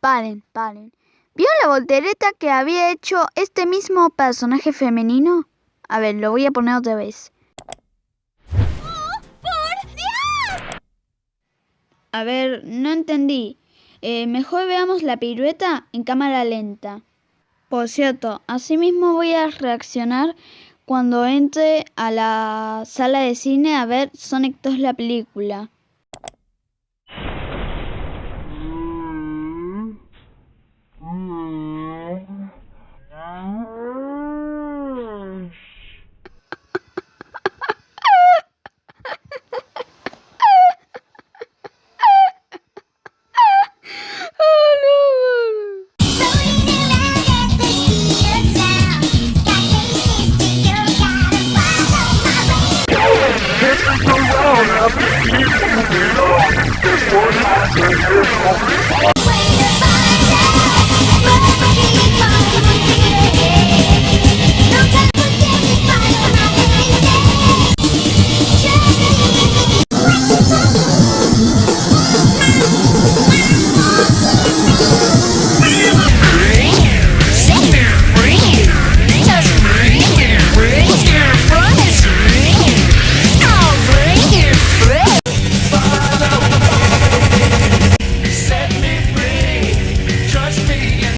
paren, paren. ¿Vio la voltereta que había hecho este mismo personaje femenino? A ver, lo voy a poner otra vez. ¡Oh, por Dios! A ver, no entendí. Eh, mejor veamos la pirueta en cámara lenta. Por cierto, asimismo voy a reaccionar cuando entre a la sala de cine a ver Sonic 2 la película.